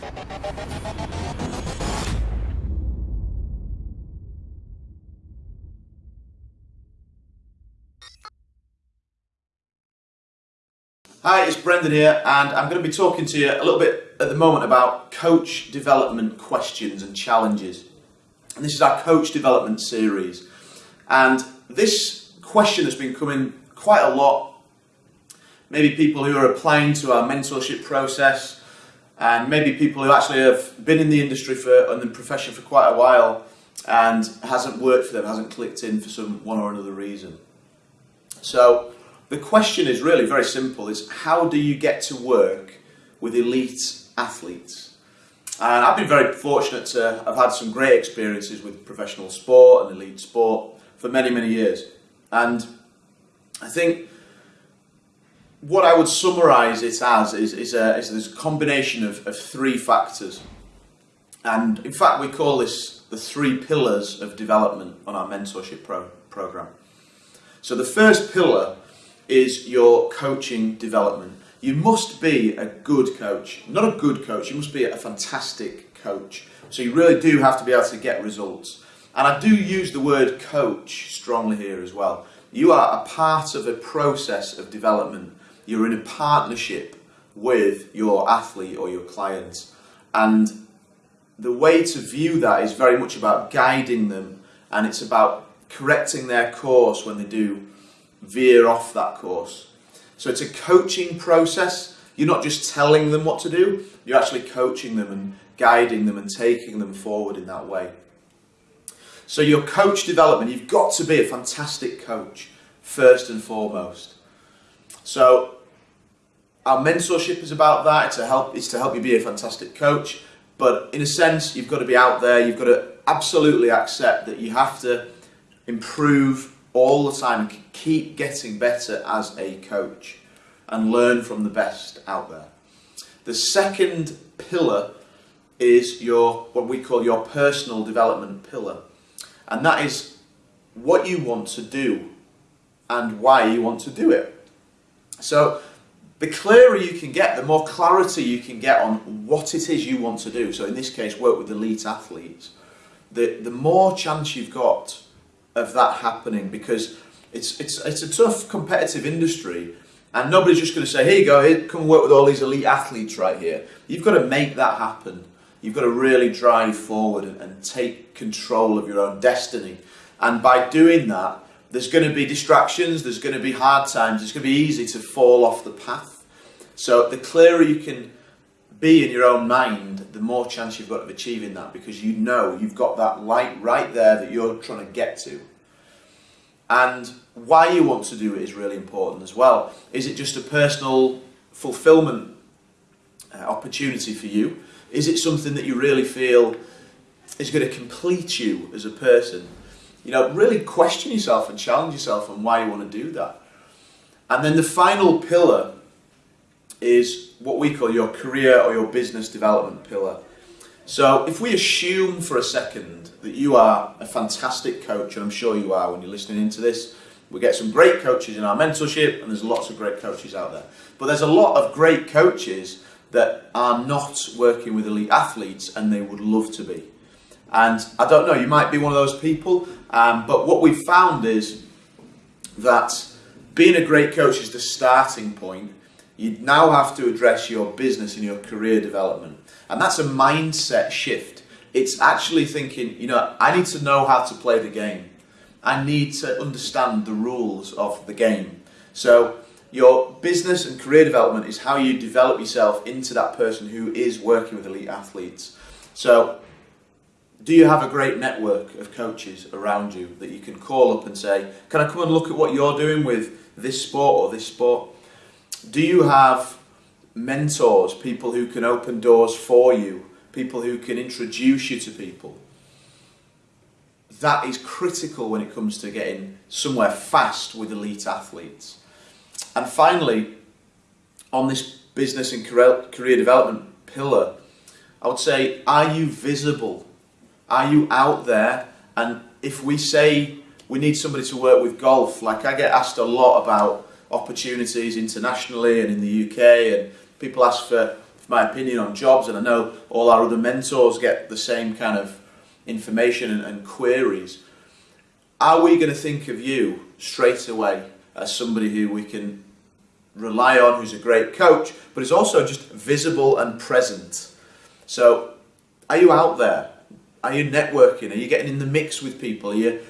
Hi, it's Brendan here, and I'm going to be talking to you a little bit at the moment about coach development questions and challenges. And this is our coach development series. And this question has been coming quite a lot. Maybe people who are applying to our mentorship process, and maybe people who actually have been in the industry for and the profession for quite a while and hasn't worked for them, hasn't clicked in for some one or another reason. So the question is really very simple, is how do you get to work with elite athletes? And I've been very fortunate to have had some great experiences with professional sport and elite sport for many, many years. And I think what I would summarise it as is, is, a, is this combination of, of three factors. And in fact, we call this the three pillars of development on our mentorship pro program. So the first pillar is your coaching development. You must be a good coach, not a good coach, you must be a fantastic coach. So you really do have to be able to get results. And I do use the word coach strongly here as well. You are a part of a process of development. You're in a partnership with your athlete or your client. And the way to view that is very much about guiding them and it's about correcting their course when they do veer off that course. So it's a coaching process. You're not just telling them what to do, you're actually coaching them and guiding them and taking them forward in that way. So your coach development, you've got to be a fantastic coach first and foremost. So our mentorship is about that. It's to help. It's to help you be a fantastic coach. But in a sense, you've got to be out there. You've got to absolutely accept that you have to improve all the time, keep getting better as a coach and learn from the best out there. The second pillar is your what we call your personal development pillar. And that is what you want to do and why you want to do it. So the clearer you can get, the more clarity you can get on what it is you want to do. So in this case, work with elite athletes. The, the more chance you've got of that happening because it's, it's, it's a tough competitive industry and nobody's just going to say, here you go, here, come work with all these elite athletes right here. You've got to make that happen. You've got to really drive forward and, and take control of your own destiny. And by doing that, there's going to be distractions, there's going to be hard times, it's going to be easy to fall off the path. So the clearer you can be in your own mind, the more chance you've got of achieving that because you know you've got that light right there that you're trying to get to. And why you want to do it is really important as well. Is it just a personal fulfillment uh, opportunity for you? Is it something that you really feel is going to complete you as a person? You know, really question yourself and challenge yourself on why you want to do that. And then the final pillar is what we call your career or your business development pillar. So if we assume for a second that you are a fantastic coach, and I'm sure you are when you're listening into this, we get some great coaches in our mentorship and there's lots of great coaches out there. But there's a lot of great coaches that are not working with elite athletes and they would love to be. And I don't know, you might be one of those people, um, but what we've found is that being a great coach is the starting point you now have to address your business and your career development. And that's a mindset shift. It's actually thinking, you know, I need to know how to play the game. I need to understand the rules of the game. So your business and career development is how you develop yourself into that person who is working with elite athletes. So do you have a great network of coaches around you that you can call up and say, can I come and look at what you're doing with this sport or this sport? do you have mentors, people who can open doors for you, people who can introduce you to people? That is critical when it comes to getting somewhere fast with elite athletes. And finally, on this business and career development pillar, I would say, are you visible? Are you out there? And if we say we need somebody to work with golf, like I get asked a lot about opportunities internationally and in the UK and people ask for my opinion on jobs, and I know all our other mentors get the same kind of information and, and queries. Are we going to think of you straight away as somebody who we can rely on, who's a great coach, but is also just visible and present? So, are you out there? Are you networking? Are you getting in the mix with people? Are you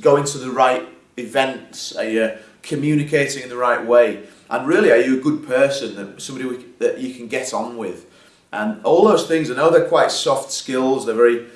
going to the right events? Are you communicating in the right way? And really, are you a good person, that somebody that you can get on with? And all those things, I know they're quite soft skills. They're very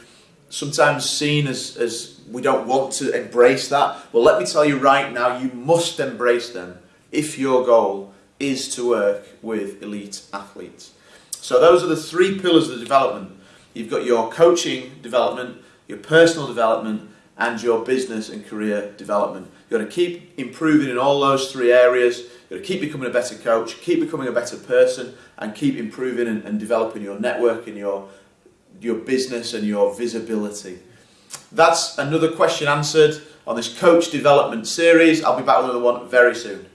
sometimes seen as, as we don't want to embrace that. Well, let me tell you right now, you must embrace them if your goal is to work with elite athletes. So those are the three pillars of the development. You've got your coaching development, your personal development, and your business and career development. You've got to keep improving in all those three areas. You've got to keep becoming a better coach, keep becoming a better person, and keep improving and, and developing your network and your, your business and your visibility. That's another question answered on this coach development series. I'll be back with another one very soon.